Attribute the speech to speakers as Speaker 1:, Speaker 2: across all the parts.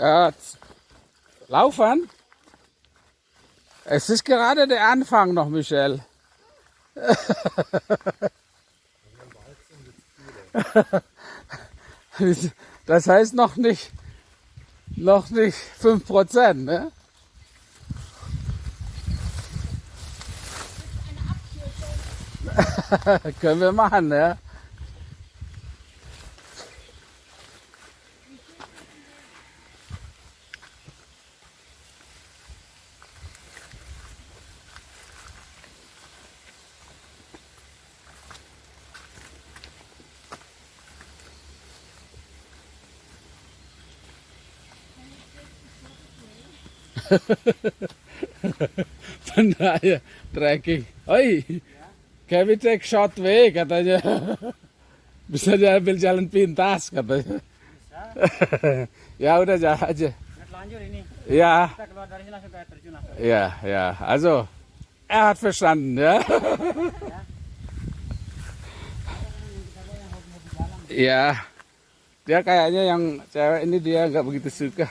Speaker 1: Äh, laufen? Es ist gerade der Anfang noch, Michel. Das heißt noch nicht, noch nicht 5%, ne? Können wir machen, ne? Van daher dreckig. Oi, Kevin take shot way katanya. Bisa diambil jalan pintas katanya. ya udah jalan aja.
Speaker 2: Lanjut ini.
Speaker 1: Ja,
Speaker 2: Kita keluar dari sini langsung ke terjun langsung.
Speaker 1: ja, ja. Also, er hat verstanden, ya. Iya. Dia kayaknya yang cewek ini dia nggak begitu suka.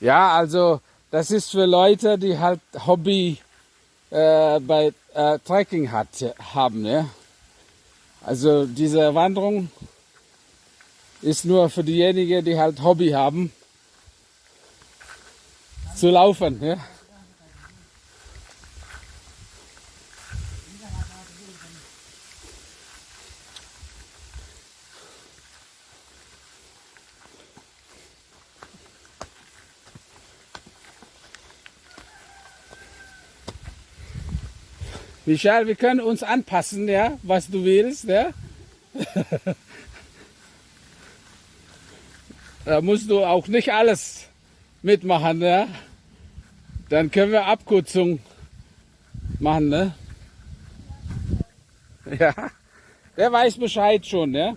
Speaker 1: Ja, also das ist für Leute, die halt Hobby äh, bei äh, Trekking haben. Ja? Also diese Wanderung ist nur für diejenigen, die halt Hobby haben, zu laufen. Ja? Michael, wir können uns anpassen, ja, was du willst, ja. da musst du auch nicht alles mitmachen, ja. Dann können wir Abkürzung machen, ne? Ja, der weiß Bescheid schon, ja.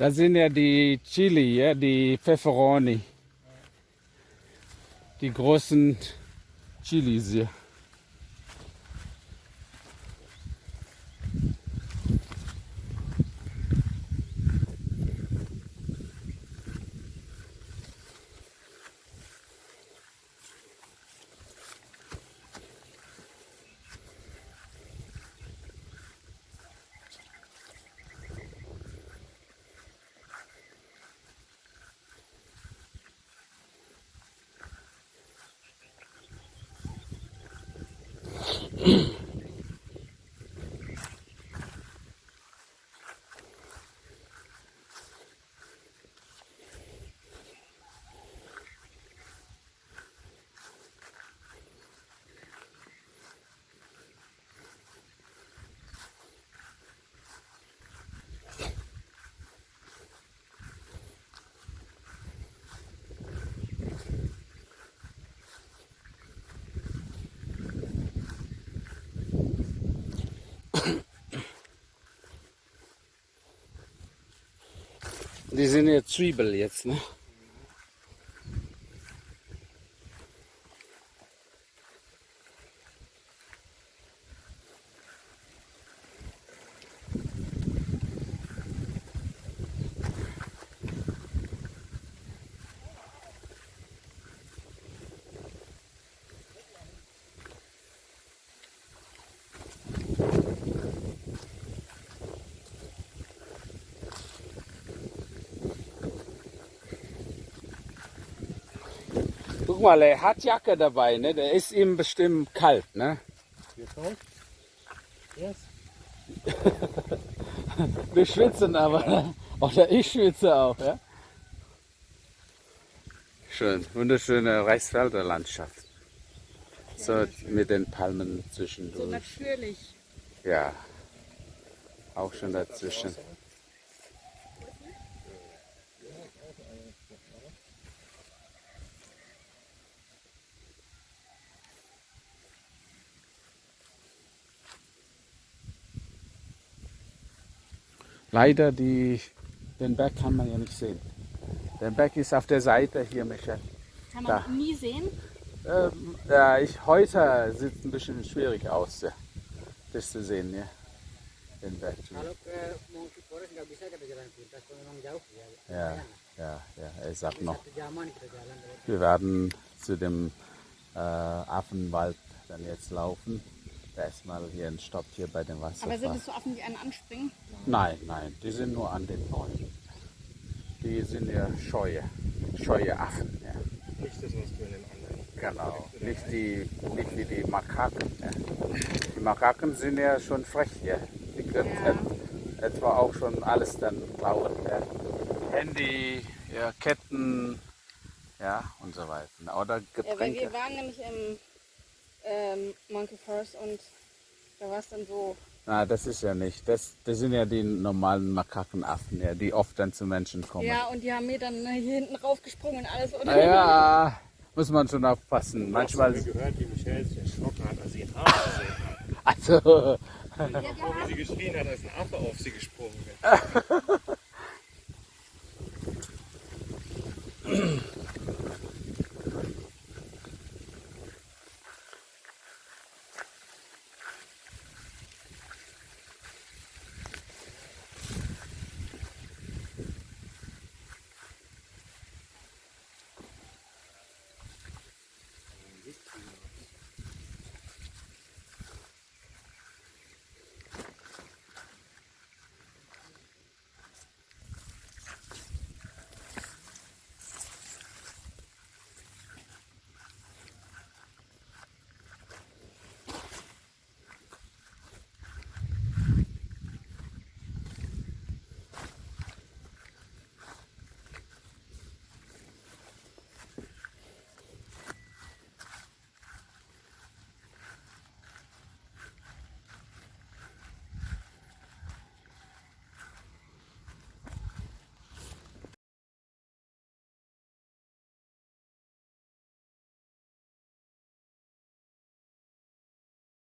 Speaker 1: Das sind ja die Chili, ja, die Pfefferoni. Die großen Chilis hier. mm Die sind ja Zwiebel jetzt, ne? Guck mal, er hat Jacke dabei, ne? Der ist ihm bestimmt kalt, ne?
Speaker 2: Yes.
Speaker 1: Wir schwitzen aber. Oder ich schwitze auch, ja? Schön, wunderschöne Reichsfelder Landschaft. So mit den Palmen
Speaker 3: So
Speaker 1: zwischendurch.
Speaker 3: natürlich.
Speaker 1: Ja, auch schon dazwischen. Leider die, den Berg kann man ja nicht sehen. Der Berg ist auf der Seite hier, Michael.
Speaker 3: Kann
Speaker 1: Da.
Speaker 3: man nie sehen.
Speaker 1: Ähm, ja, ich, heute sieht es ein bisschen schwierig aus, ja, das zu sehen, ja. Den Berg. Ja, ja, ja, er sagt noch. Wir werden zu dem äh, Affenwald dann jetzt laufen. Da ist mal hier ein Stopp hier bei dem
Speaker 3: Aber sind es so Affen, die einen anspringen?
Speaker 1: Nein, nein, die sind nur an den Bäumen. Die sind ja scheue, scheue Affen. Ja.
Speaker 4: Nicht das, was du in den anderen.
Speaker 1: Genau, nicht, die, nicht wie die Makaken. Ja. Die Makaken sind ja schon frech. Ja. Die können
Speaker 3: Ja.
Speaker 1: et, etwa auch schon alles dann klauen. Ja. Handy, ja, Ketten ja, und so weiter. Oder
Speaker 3: Ja,
Speaker 1: Getränke.
Speaker 3: wir waren nämlich im ähm, Monkey Forest und da war es dann so.
Speaker 1: Na, das ist ja nicht. Das, das sind ja die normalen Makakenaffen, ja, die oft dann zu Menschen kommen.
Speaker 3: Ja, und die haben mir dann äh, hier hinten raufgesprungen und alles, oder?
Speaker 1: Ja, muss man schon aufpassen. Manchmal,
Speaker 4: Ich habe gehört, wie Michelle sich erschrocken hat, als sie einen Affe gesehen hat.
Speaker 1: also,
Speaker 4: Bevor wie sie geschrien hat, als ein Affe auf sie gesprungen ist.